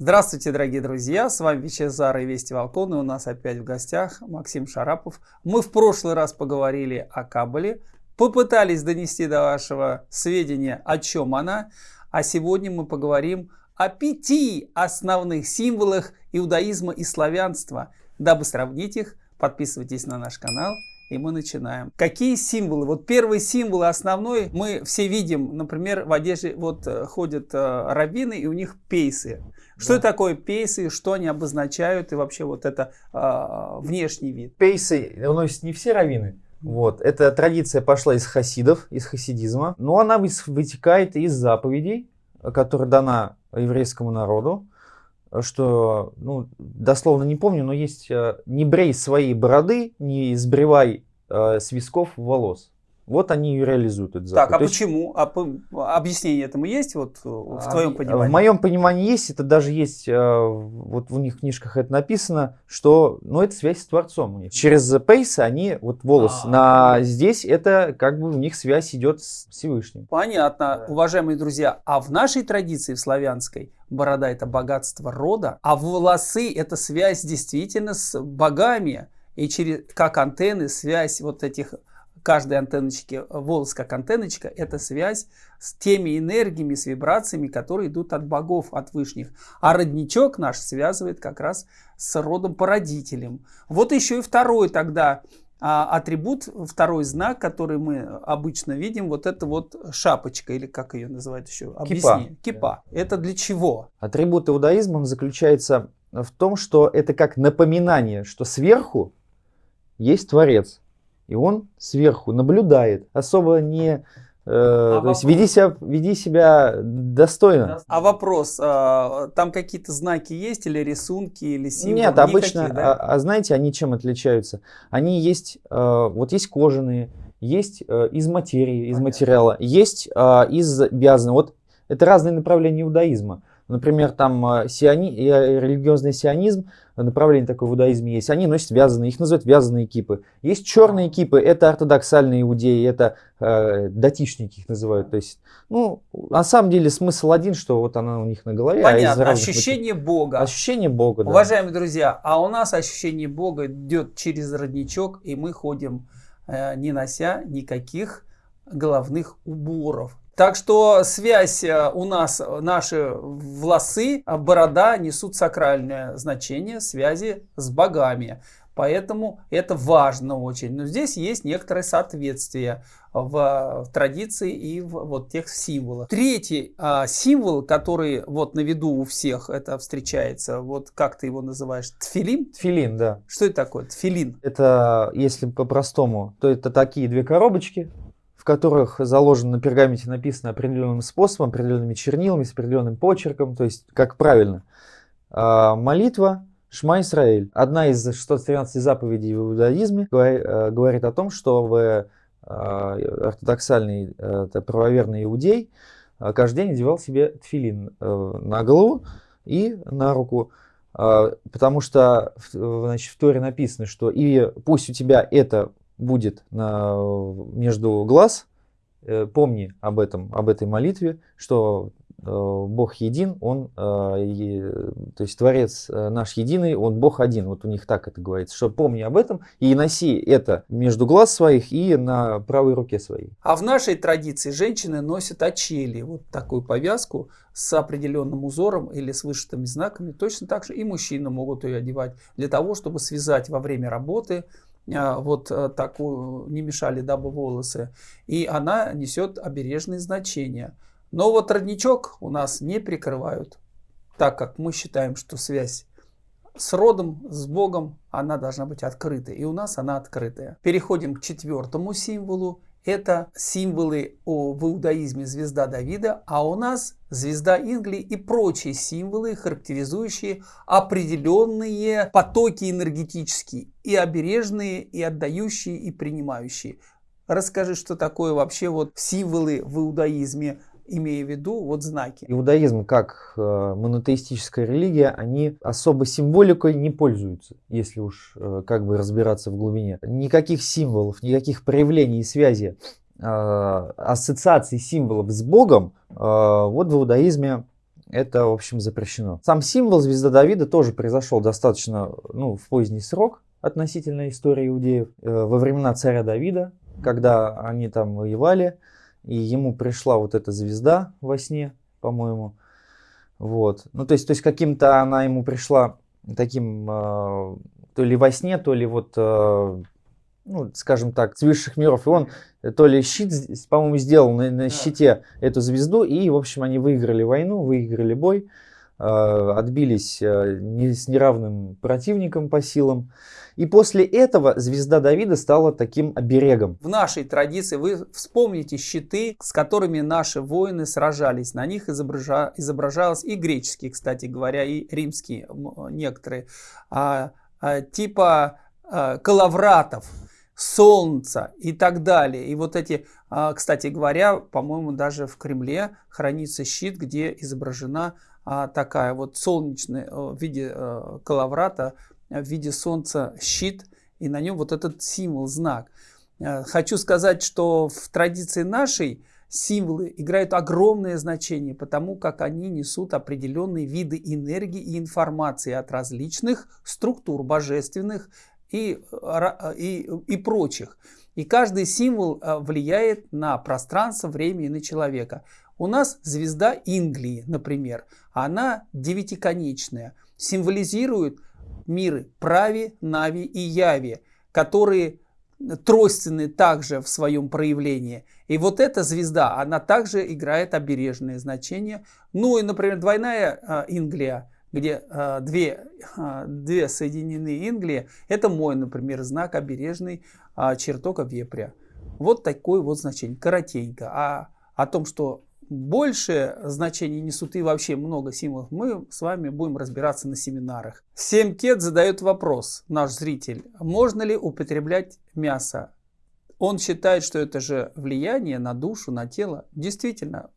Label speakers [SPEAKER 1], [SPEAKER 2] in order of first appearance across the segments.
[SPEAKER 1] Здравствуйте, дорогие друзья! С вами Вичезар и Вести Волкон. И у нас опять в гостях Максим Шарапов. Мы в прошлый раз поговорили о Кабале, попытались донести до вашего сведения, о чем она. А сегодня мы поговорим о пяти основных символах иудаизма и славянства. Дабы сравнить их, подписывайтесь на наш канал и мы начинаем. Какие символы? Вот первый символ основной мы все видим, например, в одежде вот э, ходят э, раввины и у них пейсы. Что да. такое пейсы, что они обозначают и вообще вот это э, внешний вид?
[SPEAKER 2] Пейсы носят не все раввины. Вот. Эта традиция пошла из хасидов, из хасидизма, но она вытекает из заповедей, которая дана еврейскому народу, что, ну, дословно не помню, но есть э, «не брей свои бороды, не сбривай э, с висков волос». Вот они и реализуют
[SPEAKER 1] этот закон. Так, а То почему? Есть... А объяснение этому есть вот в а, твоем понимании?
[SPEAKER 2] В моем понимании есть, это даже есть, э, вот в них книжках это написано, что, ну, это связь с Творцом у них. Через пейсы они, вот волос а, на здесь, это как бы у них связь идет с Всевышним.
[SPEAKER 1] Понятно, да. уважаемые друзья. А в нашей традиции, в славянской, борода это богатство рода, а волосы это связь действительно с богами. И через, как антенны, связь вот этих каждой антенночки, волос как антенночка, это связь с теми энергиями, с вибрациями, которые идут от богов, от вышних. А родничок наш связывает как раз с родом породителем. Вот еще и второй тогда а, атрибут, второй знак, который мы обычно видим, вот это вот шапочка, или как ее называют еще?
[SPEAKER 2] Объясни.
[SPEAKER 1] Кипа. Кипа. Это для чего?
[SPEAKER 2] Атрибут иудаизма заключается в том, что это как напоминание, что сверху есть Творец. И он сверху наблюдает, особо не... Э, а то есть веди себя, веди себя достойно.
[SPEAKER 1] А вопрос, а, там какие-то знаки есть или рисунки, или символы?
[SPEAKER 2] Нет, обычно, Никакие, да? а, а знаете, они чем отличаются? Они есть, э, вот есть кожаные, есть э, из материи, из Понятно. материала, есть э, из вязаного. Вот это разные направления иудаизма. Например, там э, сиони, э, религиозный сионизм, направление такое в иудаизме есть, они носят вязаные, их называют вязаные кипы. Есть черные кипы, это ортодоксальные иудеи, это э, датишники их называют. То есть, ну, на самом деле смысл один, что вот она у них на голове.
[SPEAKER 1] А Понятно, а ощущение мотив... Бога.
[SPEAKER 2] Ощущение Бога,
[SPEAKER 1] да. Уважаемые друзья, а у нас ощущение Бога идет через родничок, и мы ходим, э, не нося никаких головных уборов. Так что связь э, у нас, наши волосы, а борода несут сакральное значение связи с богами. Поэтому это важно очень. Но здесь есть некоторое соответствие в, в традиции и в вот тех символах. Третий а, символ, который вот на виду у всех это встречается, вот как ты его называешь? Тфилин?
[SPEAKER 2] Тфилин, да.
[SPEAKER 1] Что это такое? Тфилин.
[SPEAKER 2] Это, если по-простому, то это такие две коробочки, которых заложено на пергаменте написано определенным способом, определенными чернилами, с определенным почерком, то есть как правильно. А, молитва Шма Исраэль. Одна из 613 заповедей в иудаизме э, говорит о том, что в а, ортодоксальный э, правоверный иудей э, каждый день одевал себе тфилин на голову и на руку. А, потому что значит, в Торе написано, что и пусть у тебя это будет на, между глаз, э, помни об этом, об этой молитве, что э, Бог един, Он, э, то есть Творец наш единый, Он Бог один. Вот у них так это говорится, что помни об этом и носи это между глаз своих и на правой руке своей.
[SPEAKER 1] А в нашей традиции женщины носят очели, вот такую повязку с определенным узором или с вышитыми знаками. Точно так же и мужчины могут ее одевать для того, чтобы связать во время работы вот э, такую, не мешали дабы волосы, и она несет обережные значения. Но вот родничок у нас не прикрывают, так как мы считаем, что связь с родом, с Богом, она должна быть открытой. И у нас она открытая. Переходим к четвертому символу. Это символы о, в иудаизме звезда Давида, а у нас звезда Ингли и прочие символы, характеризующие определенные потоки энергетические, и обережные, и отдающие, и принимающие. Расскажи, что такое вообще вот символы в иудаизме, имея в виду вот знаки.
[SPEAKER 2] Иудаизм как э, монотеистическая религия, они особо символикой не пользуются, если уж э, как бы разбираться в глубине. Никаких символов, никаких проявлений и связи, э, ассоциаций символов с Богом вот в иудаизме это, в общем, запрещено. Сам символ звезда Давида тоже произошел достаточно ну, в поздний срок относительно истории иудеев. Во времена царя Давида, когда они там воевали, и ему пришла вот эта звезда во сне, по-моему. Вот. Ну, то есть, то есть каким-то она ему пришла таким, э, то ли во сне, то ли вот, э, ну, скажем так, с высших миров. И он то ли щит, по-моему, сделал на, на щите эту звезду, и, в общем, они выиграли войну, выиграли бой, э, отбились э, не, с неравным противником по силам. И после этого звезда Давида стала таким оберегом.
[SPEAKER 1] В нашей традиции вы вспомните щиты, с которыми наши воины сражались. На них изобража, изображалось и греческие, кстати говоря, и римские некоторые, а, а, типа а, калавратов солнца и так далее. И вот эти, а, кстати говоря, по-моему, даже в Кремле хранится щит, где изображена такая вот солнечная э, в виде э, калаврата в виде солнца щит, и на нем вот этот символ, знак. Э, хочу сказать, что в традиции нашей символы играют огромное значение, потому как они несут определенные виды энергии и информации от различных структур божественных и, и, и прочих. И каждый символ влияет на пространство, время и на человека. У нас звезда Инглии, например, она девятиконечная, символизирует миры Прави, Нави и Яви, которые тройственны также в своем проявлении. И вот эта звезда, она также играет обережное значение. Ну и, например, двойная э, Инглия, где э, две, э, две соединены Инглии, это мой, например, знак обережный э, чертога вепря. Вот такое вот значение, коротенько. А о том, что большее значение несут и вообще много символов, мы с вами будем разбираться на семинарах. 7 кет задает вопрос, наш зритель, можно ли употреблять мясо? Он считает, что это же влияние на душу, на тело. Действительно,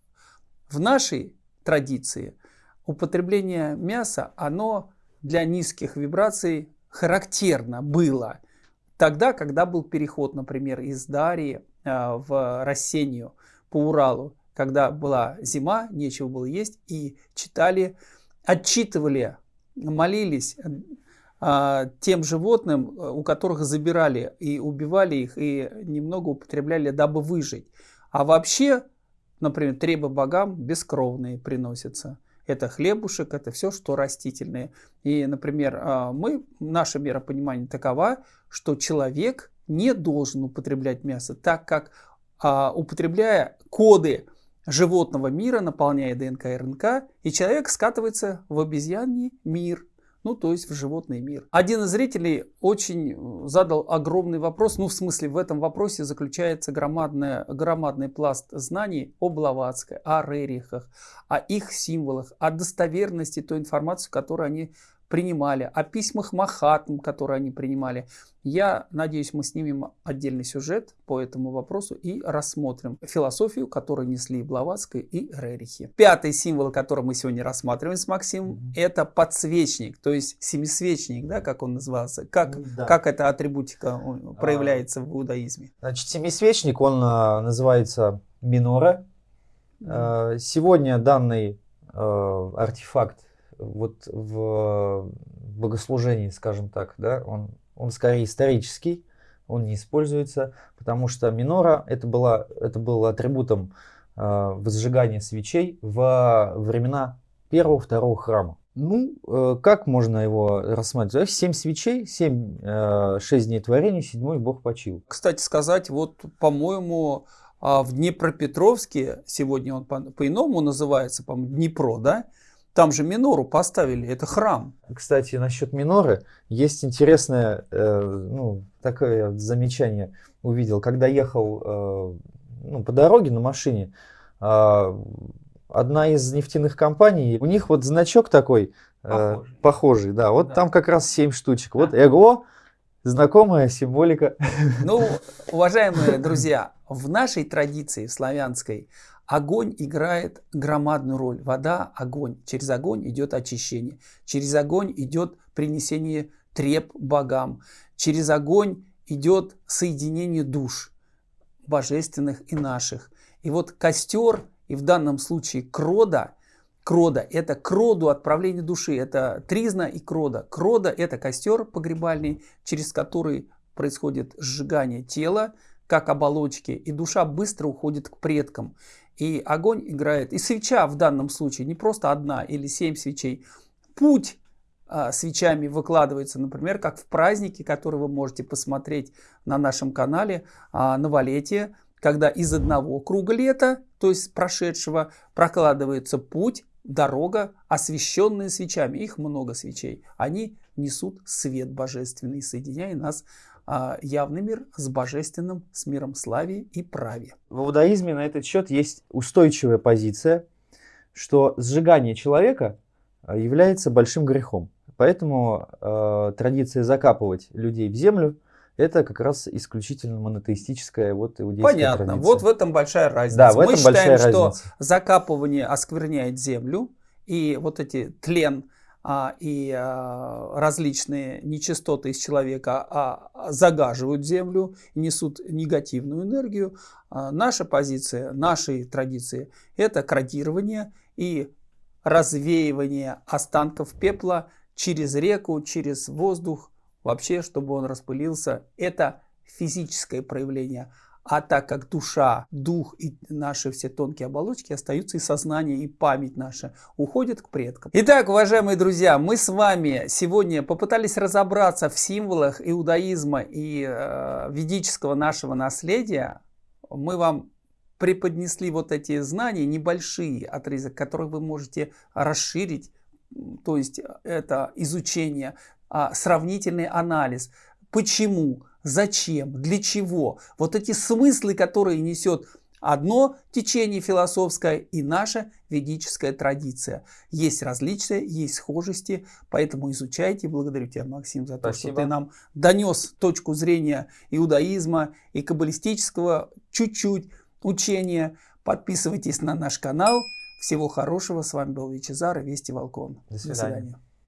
[SPEAKER 1] в нашей традиции употребление мяса, оно для низких вибраций характерно было. Тогда, когда был переход, например, из Дарии э, в Рассению по Уралу, когда была зима, нечего было есть, и читали, отчитывали, молились а, тем животным, у которых забирали и убивали их, и немного употребляли, дабы выжить. А вообще, например, требы богам бескровные приносятся. Это хлебушек, это все, что растительное. И, например, а, мы, наше миропонимание такова, что человек не должен употреблять мясо, так как а, употребляя коды животного мира, наполняя ДНК и РНК, и человек скатывается в обезьяний мир, ну то есть в животный мир. Один из зрителей очень э, задал огромный вопрос, ну в смысле в этом вопросе заключается громадная, громадный пласт знаний о Блаватской, о Рерихах, о их символах, о достоверности той информации, которую они принимали, о письмах Махатм, которые они принимали. Я надеюсь, мы снимем отдельный сюжет по этому вопросу и рассмотрим философию, которую несли Блаватская и Рерихи. Пятый символ, который мы сегодня рассматриваем с Максимом, mm-hmm. это подсвечник, то есть семисвечник, да, как он назывался. Как, ну да. как эта атрибутика проявляется а, в иудаизме?
[SPEAKER 2] Значит, семисвечник, он а, называется минора. Mm-hmm. А, сегодня данный а, артефакт вот в богослужении, скажем так, да, он, он скорее исторический, он не используется, потому что минора это, была, это был атрибутом э, возжигания свечей во времена первого, второго храма. Ну, э, как можно его рассматривать? Семь свечей, семь, э, шесть дней творения, седьмой Бог почил.
[SPEAKER 1] Кстати сказать, вот, по-моему, а, в Днепропетровске, сегодня он по-иному по называется, по-моему, Днепро, да? Там же минору поставили, это храм.
[SPEAKER 2] Кстати, насчет миноры есть интересное э, ну, такое замечание увидел. Когда ехал э, ну, по дороге на машине, э, одна из нефтяных компаний, у них вот значок такой э, похожий. похожий, да, вот да. там как раз 7 штучек. Вот эго, знакомая символика.
[SPEAKER 1] Ну, уважаемые друзья, в нашей традиции славянской Огонь играет громадную роль. Вода – огонь. Через огонь идет очищение. Через огонь идет принесение треп богам. Через огонь идет соединение душ божественных и наших. И вот костер, и в данном случае крода, Крода – это к роду отправление души, это тризна и крода. Крода – это костер погребальный, через который происходит сжигание тела, как оболочки, и душа быстро уходит к предкам. И огонь играет, и свеча в данном случае, не просто одна или семь свечей. Путь а, свечами выкладывается, например, как в празднике, который вы можете посмотреть на нашем канале а, «Новолетие», когда из одного круга лета, то есть прошедшего, прокладывается путь, дорога, освещенная свечами. Их много свечей. Они несут свет божественный, соединяя нас явный мир с божественным, с миром славе и праве.
[SPEAKER 2] В иудаизме на этот счет есть устойчивая позиция, что сжигание человека а, является большим грехом. Поэтому э, традиция закапывать людей в землю это как раз исключительно монотеистическая вот иудейская
[SPEAKER 1] Понятно.
[SPEAKER 2] традиция.
[SPEAKER 1] Вот в этом большая разница.
[SPEAKER 2] Да, в
[SPEAKER 1] Мы
[SPEAKER 2] этом
[SPEAKER 1] считаем,
[SPEAKER 2] большая
[SPEAKER 1] что
[SPEAKER 2] разница.
[SPEAKER 1] закапывание оскверняет землю, и вот эти тлен а, и а, различные нечистоты из человека а, загаживают землю, несут негативную энергию. А, наша позиция, нашей традиции – это крадирование и развеивание останков пепла через реку, через воздух, вообще, чтобы он распылился. Это физическое проявление. А так как душа, дух и наши все тонкие оболочки остаются, и сознание, и память наша уходят к предкам. Итак, уважаемые друзья, мы с вами сегодня попытались разобраться в символах иудаизма и э, ведического нашего наследия. Мы вам преподнесли вот эти знания, небольшие отрезок, которые вы можете расширить, то есть это изучение, а, сравнительный анализ. Почему? Зачем? Для чего? Вот эти смыслы, которые несет одно течение философское и наша ведическая традиция. Есть различия, есть схожести, поэтому изучайте. Благодарю тебя, Максим, за то,
[SPEAKER 2] Спасибо.
[SPEAKER 1] что ты нам донес точку зрения иудаизма и каббалистического чуть-чуть учения. Подписывайтесь на наш канал. Всего хорошего. С вами был Вичезар и Вести Волкон.
[SPEAKER 2] До свидания.